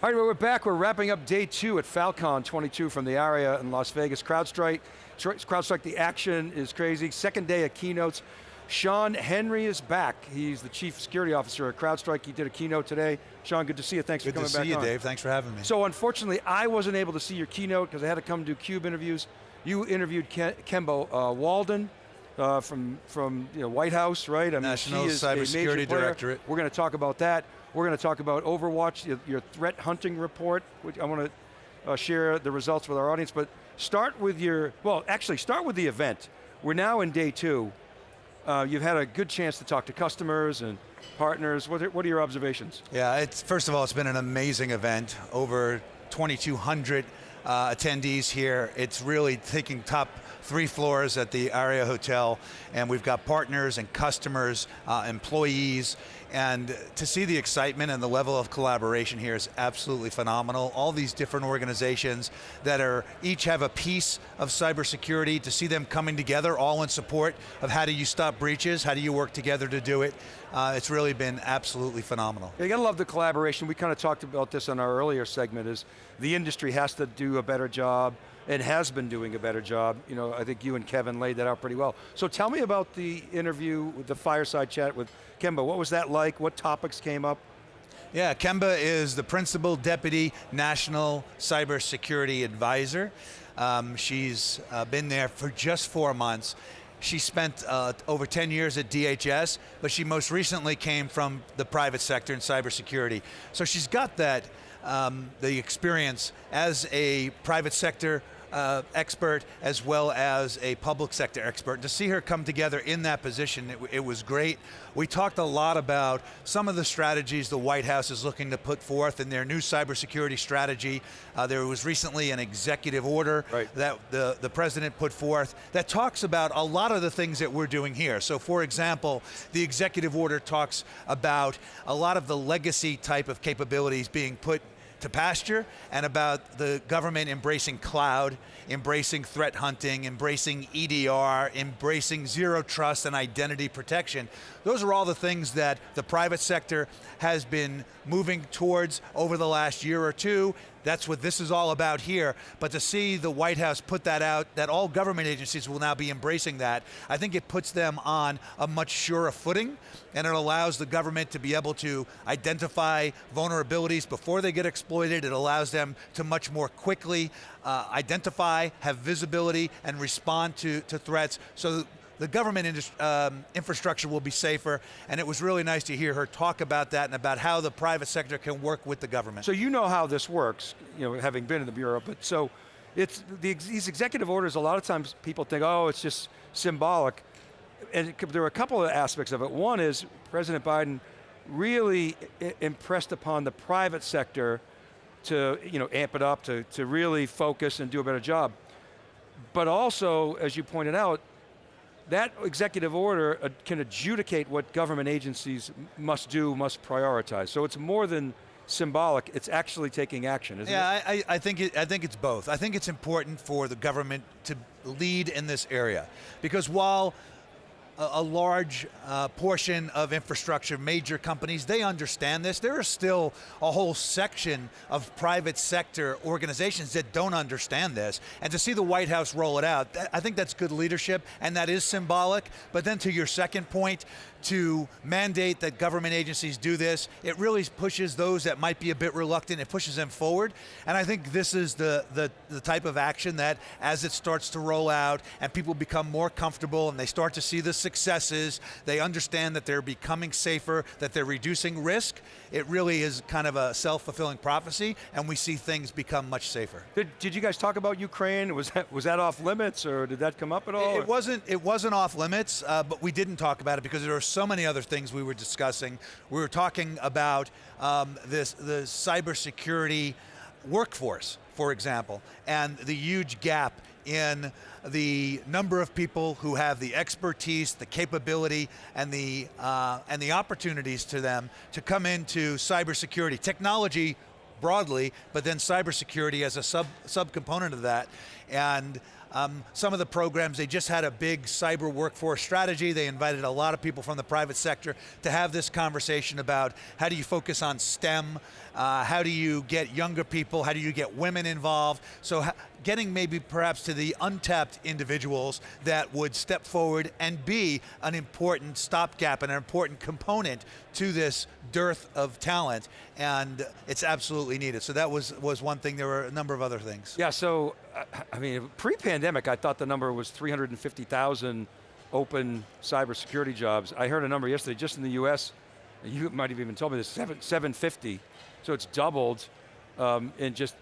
All right, well, we're back. We're wrapping up day two at Falcon 22 from the Aria in Las Vegas. CrowdStrike, CrowdStrike, the action is crazy. Second day of keynotes. Shawn Henry is back. He's the Chief Security Officer at CrowdStrike. He did a keynote today. Sean, good to see you. Thanks good for coming back Good to see you, on. Dave. Thanks for having me. So unfortunately, I wasn't able to see your keynote because I had to come do CUBE interviews. You interviewed Ken, Kemba uh, Walden, uh, from from you know, White House, right? I mean, National Cybersecurity Directorate. We're going to talk about that. We're going to talk about Overwatch, your, your threat hunting report, which I want to uh, share the results with our audience, but start with your, well, actually start with the event. We're now in day two. Uh, you've had a good chance to talk to customers and partners. What are, what are your observations? Yeah, it's, first of all, it's been an amazing event. Over 2,200 uh, attendees here. It's really taking top three floors at the Aria Hotel, and we've got partners and customers, uh, employees, and to see the excitement and the level of collaboration here is absolutely phenomenal. All these different organizations that are each have a piece of cybersecurity, to see them coming together all in support of how do you stop breaches, how do you work together to do it, uh, it's really been absolutely phenomenal. You got to love the collaboration. We kind of talked about this in our earlier segment, is the industry has to do a better job and has been doing a better job. You know, I think you and Kevin laid that out pretty well. So tell me about the interview, with the fireside chat with Kemba. What was that like? What topics came up? Yeah, Kemba is the Principal Deputy National Cybersecurity Advisor. Um, she's uh, been there for just four months. She spent uh, over 10 years at DHS, but she most recently came from the private sector in cybersecurity. So she's got that, um, the experience as a private sector uh, expert as well as a public sector expert. To see her come together in that position, it, it, was great. We talked a lot about some of the strategies the White House is looking to put forth in their new cybersecurity strategy. Uh, there was recently an executive order right. that the, the president put forth that talks about a lot of the things that we're doing here. So for example, the executive order talks about a lot of the legacy type of capabilities being put to pasture and about the government embracing cloud, embracing threat hunting, embracing EDR, embracing zero trust and identity protection. Those are all the things that the private sector has been moving towards over the last year or two. That's what this is all about here. But to see the White House put that out, that all government agencies will now be embracing that, I think it puts them on a much surer footing and it allows the government to be able to identify vulnerabilities before they get exploited. It allows them to much more quickly uh, identify, have visibility, and respond to, to threats. So the government um, infrastructure will be safer, and it was really nice to hear her talk about that and about how the private sector can work with the government. So you know how this works, you know, having been in the Bureau, but so, it's the, these executive orders, a lot of times people think, oh, it's just symbolic. And there are a couple of aspects of it. One is President Biden really impressed upon the private sector to you know, amp it up, to, to really focus and do a better job. But also, as you pointed out, that executive order uh, can adjudicate what government agencies must do, must prioritize. So it's more than symbolic, it's actually taking action, isn't yeah, it? Yeah, I, I, think it, I think it's both. I think it's important for the government to lead in this area. Because while a, large uh, portion of infrastructure, major companies, they understand this. There is still a whole section of private sector organizations that don't understand this. And to see the White House roll it out, I think that's good leadership and that is symbolic. But then to your second point, to mandate that government agencies do this, it really pushes those that might be a bit reluctant, it pushes them forward. And I think this is the, the, the type of action that as it starts to roll out and people become more comfortable and they start to see the successes, they understand that they're becoming safer, that they're reducing risk, it really is kind of a self-fulfilling prophecy and we see things become much safer. Did, did you guys talk about Ukraine? Was that, was that off limits or did that come up at all? It, it wasn't, it wasn't off limits, uh, but we didn't talk about it because there are so many other things we were discussing. We were talking about um, this, the cybersecurity workforce, for example, and the huge gap in the number of people who have the expertise, the capability, and the, uh, and the opportunities to them to come into cybersecurity. Technology broadly, but then cybersecurity as a sub, subcomponent of that. And Um, some of the programs, they just had a big cyber workforce strategy. They invited a lot of people from the private sector to have this conversation about how do you focus on STEM, uh, how do you get younger people, how do you get women involved. So getting maybe perhaps to the untapped individuals that would step forward and be an important stopgap and an important component to this dearth of talent, and it's absolutely needed. So that was, was one thing, there were a number of other things. Yeah, so, I mean, pre-pandemic, I thought the number was 350,000 open cybersecurity jobs. I heard a number yesterday, just in the US, you might have even told me this, seven, 750. So it's doubled um, in just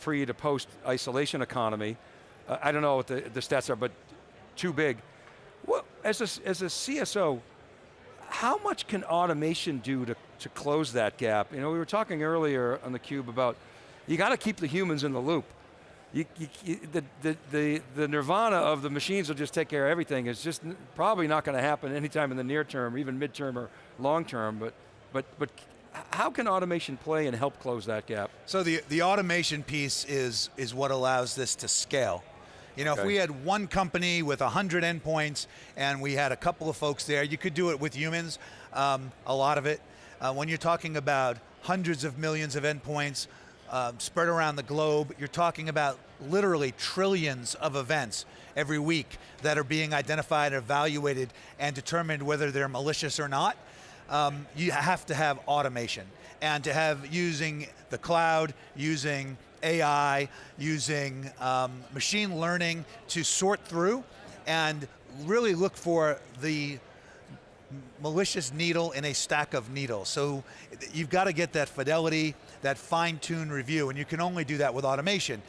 pre to post isolation economy. Uh, I don't know what the, the stats are, but too big. Well, as a, as a CSO, how much can automation do to, to close that gap? You know, we were talking earlier on the cube about you got to keep the humans in the loop. You, you, the, the, the, the nirvana of the machines will just take care of everything is just probably not going to happen anytime in the near term, even midterm or long term, but, but, but how can automation play and help close that gap? So the, the automation piece is, is what allows this to scale. You know, okay. if we had one company with 100 endpoints and we had a couple of folks there, you could do it with humans, um, a lot of it. Uh, when you're talking about hundreds of millions of endpoints uh, spread around the globe, you're talking about literally trillions of events every week that are being identified, evaluated, and determined whether they're malicious or not um, you have to have automation. And to have using the cloud, using AI, using um, machine learning to sort through and really look for the malicious needle in a stack of needles. So you've got to get that fidelity, that fine-tuned review, and you can only do that with automation.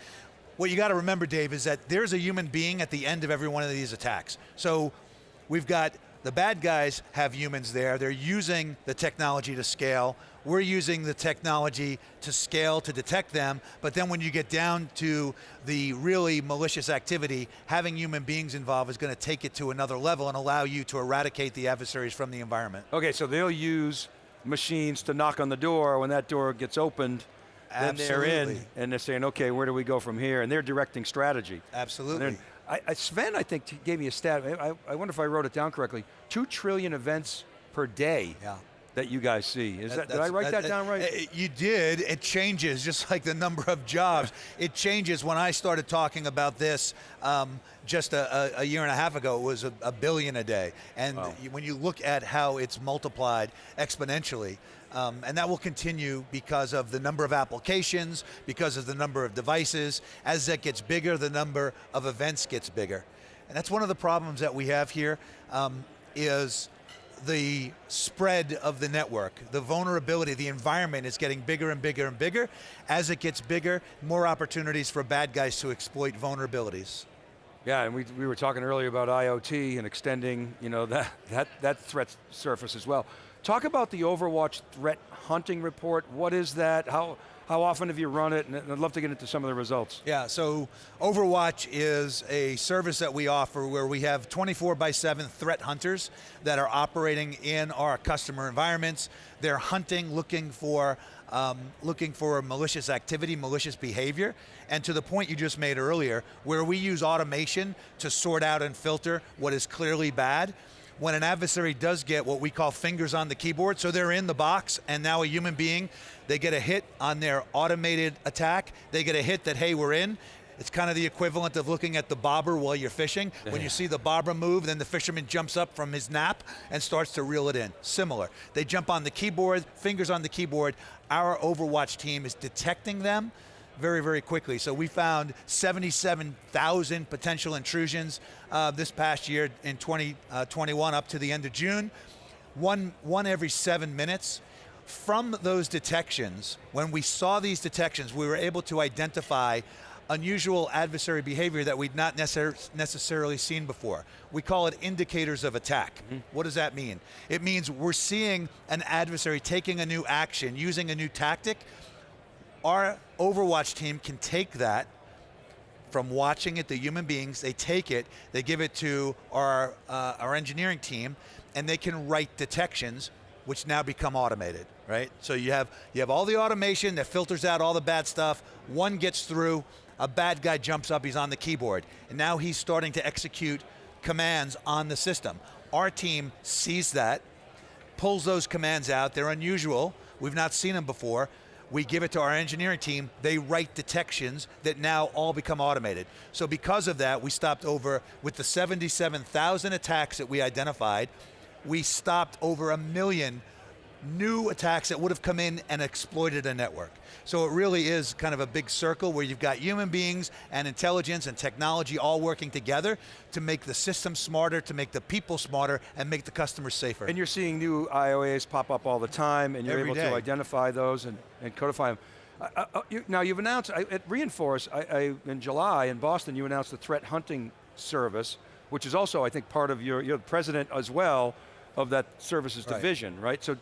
What you got to remember, Dave, is that there's a human being at the end of every one of these attacks. So we've got the bad guys have humans there. They're using the technology to scale. We're using the technology to scale to detect them, but then when you get down to the really malicious activity, having human beings involved is going to take it to another level and allow you to eradicate the adversaries from the environment. Okay, so they'll use machines to knock on the door. When that door gets opened, Absolutely. then they're in, and they're saying, okay, where do we go from here? And they're directing strategy. Absolutely. I, Sven, I think, gave me a stat. I, I, wonder if I wrote it down correctly. Two trillion events per day. Yeah. That you guys see. Is that, that did I write that, that, down right? You did. It changes, just like the number of jobs. it changes. When I started talking about this um, just a, a, year and a half ago, it was a, a billion a day. And wow. when you look at how it's multiplied exponentially, um, and that will continue because of the number of applications, because of the number of devices. As that gets bigger, the number of events gets bigger. And that's one of the problems that we have here um, is the spread of the network, the vulnerability, the environment is getting bigger and bigger and bigger. As it gets bigger, more opportunities for bad guys to exploit vulnerabilities. Yeah, and we, we were talking earlier about IoT and extending you know, that, that, that threat surface as well. Talk about the Overwatch threat hunting report. What is that? How, how often have you run it? And I'd love to get into some of the results. Yeah, so Overwatch is a service that we offer where we have 24 by 7 threat hunters that are operating in our customer environments. They're hunting, looking for um, looking for malicious activity, malicious behavior, and to the point you just made earlier, where we use automation to sort out and filter what is clearly bad, when an adversary does get what we call fingers on the keyboard, so they're in the box and now a human being, they get a hit on their automated attack, they get a hit that, hey, we're in, it's kind of the equivalent of looking at the bobber while you're fishing. When you see the bobber move, then the fisherman jumps up from his nap and starts to reel it in. Similar. They jump on the keyboard, fingers on the keyboard. Our Overwatch team is detecting them, very, very quickly. So we found 77,000 potential intrusions uh, this past year in 2021 uh, up to the end of June. One, one every seven minutes. From those detections, when we saw these detections, we were able to identify unusual adversary behavior that we'd not necessar necessarily seen before. We call it indicators of attack. Mm -hmm. What does that mean? It means we're seeing an adversary taking a new action, using a new tactic, our Overwatch team can take that from watching it, the human beings, they take it, they give it to our, uh, our engineering team, and they can write detections which now become automated, right? So you have, you have all the automation that filters out all the bad stuff, one gets through, a bad guy jumps up, he's on the keyboard, and now he's starting to execute commands on the system. Our team sees that, pulls those commands out, they're unusual, we've not seen them before, we give it to our engineering team, they write detections that now all become automated. So because of that, we stopped over, with the 77,000 attacks that we identified, we stopped over a million new attacks that would have come in and exploited a network. So it really is kind of a big circle where you've got human beings and intelligence and technology all working together to make the system smarter, to make the people smarter, and make the customers safer. And you're seeing new IOAs pop up all the time, and you're Every able day. to identify those and, and codify them. Uh, uh, you, now you've announced, I, at re:Inforce, I, I, in July in Boston, you announced the threat hunting service, which is also, I think, part of your, you're the president as well of that services Right. division, right? So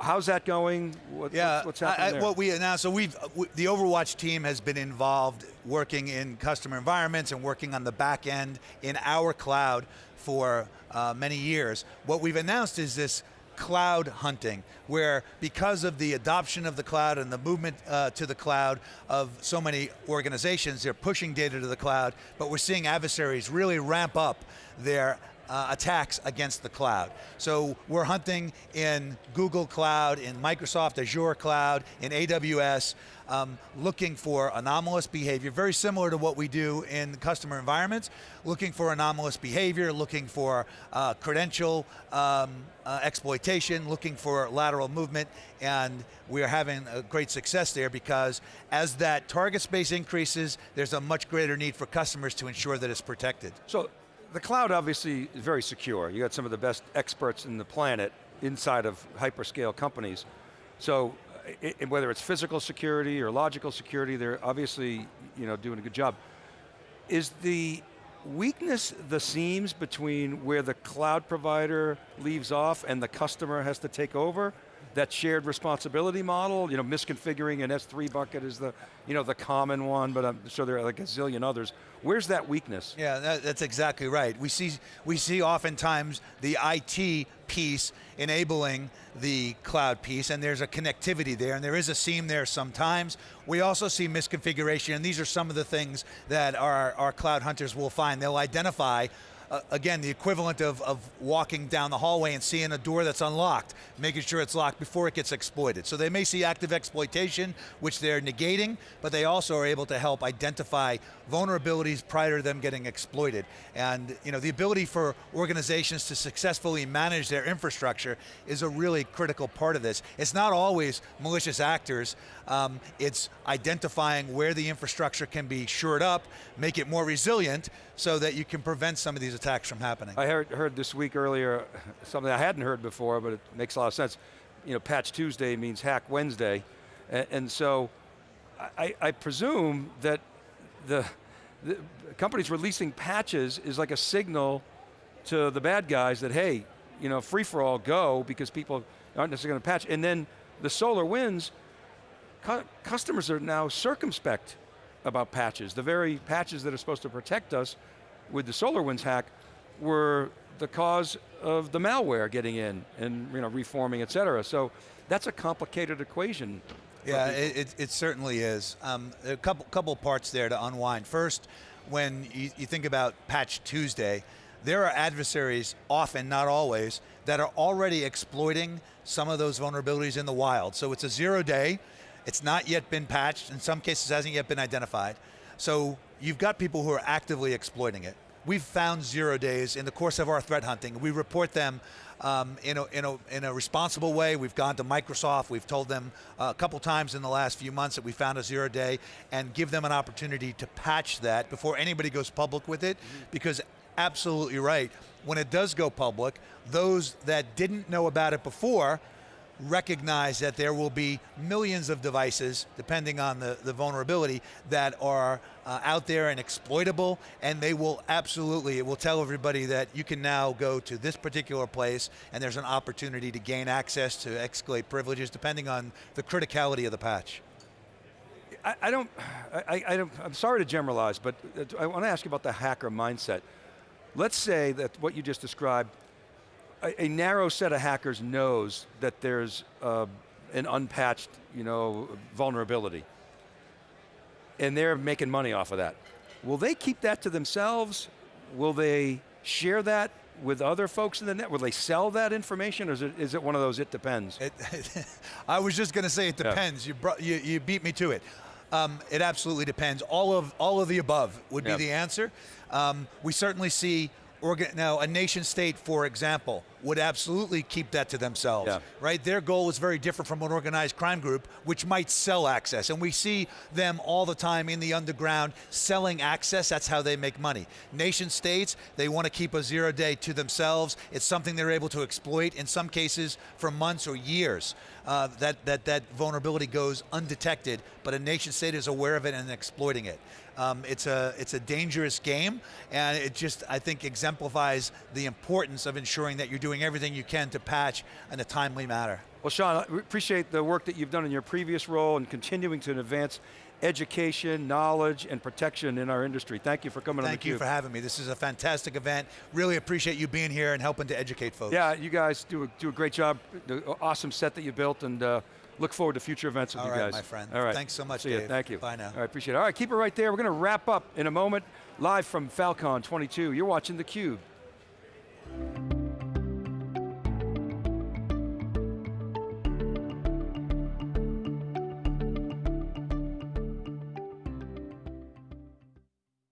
how's that going? What, Yeah, what's, what's happening I, there? what we announced, so we've, w- the Overwatch team has been involved working in customer environments and working on the back end in our cloud for uh, many years. What we've announced is this cloud hunting, where because of the adoption of the cloud and the movement uh, to the cloud of so many organizations, they're pushing data to the cloud, but we're seeing adversaries really ramp up their uh, attacks against the cloud. So we're hunting in Google Cloud, in Microsoft Azure Cloud, in AWS, um, looking for anomalous behavior, very similar to what we do in customer environments, looking for anomalous behavior, looking for uh, credential um, uh, exploitation, looking for lateral movement, and we're having a great success there because as that target space increases, there's a much greater need for customers to ensure that it's protected. So the cloud obviously is very secure. You got some of the best experts in the planet inside of hyperscale companies. So i i- whether it's physical security or logical security, they're obviously you know, doing a good job. Is the weakness the seams between where the cloud provider leaves off and the customer has to take over? That shared responsibility model, you know, misconfiguring an S3 bucket is the, you know, the common one, but um, I'm sure there are like a zillion others. Where's that weakness? Yeah, that, that's exactly right. We see, we see oftentimes the IT piece enabling the cloud piece, and there's a connectivity there, and there is a seam there sometimes. We also see misconfiguration, and these are some of the things that our, our cloud hunters will find. They'll identify again, the equivalent of, of walking down the hallway and seeing a door that's unlocked, making sure it's locked before it gets exploited. So they may see active exploitation, which they're negating, but they also are able to help identify vulnerabilities prior to them getting exploited. And you know, the ability for organizations to successfully manage their infrastructure is a really critical part of this. It's not always malicious actors, um, it's identifying where the infrastructure can be shored up, make it more resilient, so that you can prevent some of these attacks from happening. I heard, heard this week earlier something I hadn't heard before, but it makes a lot of sense. You know, Patch Tuesday means Hack Wednesday, and, and so I, I presume that the, the companies releasing patches is like a signal to the bad guys that hey, you know, free for all, go because people aren't necessarily going to patch. And then the SolarWinds, cu customers are now circumspect about patches. The very patches that are supposed to protect us with the SolarWinds hack were the cause of the malware getting in and you know reforming, et cetera. So that's a complicated equation. Yeah, it, it, certainly is. Um, a couple couple parts there to unwind. First, when you, you think about Patch Tuesday, there are adversaries, often, not always, that are already exploiting some of those vulnerabilities in the wild. So it's a zero day, it's not yet been patched, in some cases hasn't yet been identified. So you've got people who are actively exploiting it. We've found zero days in the course of our threat hunting. We report them um, in, a, in, a, in a responsible way. We've gone to Microsoft, we've told them uh, a couple times in the last few months that we found a zero day and give them an opportunity to patch that before anybody goes public with it because absolutely right, when it does go public, those that didn't know about it before recognize that there will be millions of devices, depending on the, the vulnerability, that are uh, out there and exploitable, and they will absolutely, it will tell everybody that you can now go to this particular place, and there's an opportunity to gain access to escalate privileges, depending on the criticality of the patch. I, I don't, I, I don't, I'm sorry to generalize, but uh, I want to ask you about the hacker mindset. Let's say that what you just described, a, a narrow set of hackers knows that there's uh, an unpatched, you know, vulnerability. and they're making money off of that. Will they keep that to themselves? Will they share that with other folks in the net? Will they sell that information, or is it, is it one of those it depends? It, I was just going to say it Yeah. depends. You, brought, you you beat me to it. Um, it absolutely depends. All of all of the above would be Yeah. the answer. Um, we certainly see. Now, a nation state, for example, would absolutely keep that to themselves, Yeah. right? Their goal is very different from an organized crime group, which might sell access. And we see them all the time in the underground selling access. That's how they make money. Nation states, they want to keep a zero day to themselves. It's something they're able to exploit in some cases for months or years. Uh, that, that, that vulnerability goes undetected, but a nation state is aware of it and exploiting it. Um, it's a it's a dangerous game, and it just I think exemplifies the importance of ensuring that you're doing everything you can to patch in a timely manner. Well, Shawn, I appreciate the work that you've done in your previous role and continuing to advance education, knowledge, and protection in our industry. Thank you for coming Thank on you for having me. This is a fantastic event. Really appreciate you being here and helping to educate folks. Yeah, you guys do a, do a great job. The awesome set that you built, and uh, look forward to future events with All you right, guys. my friend. All right. Thanks so much, See you. Thank you. Bye now. All right, appreciate it. All right, keep it right there. We're going to wrap up in a moment, live from Falcon 22. You're watching theCUBE.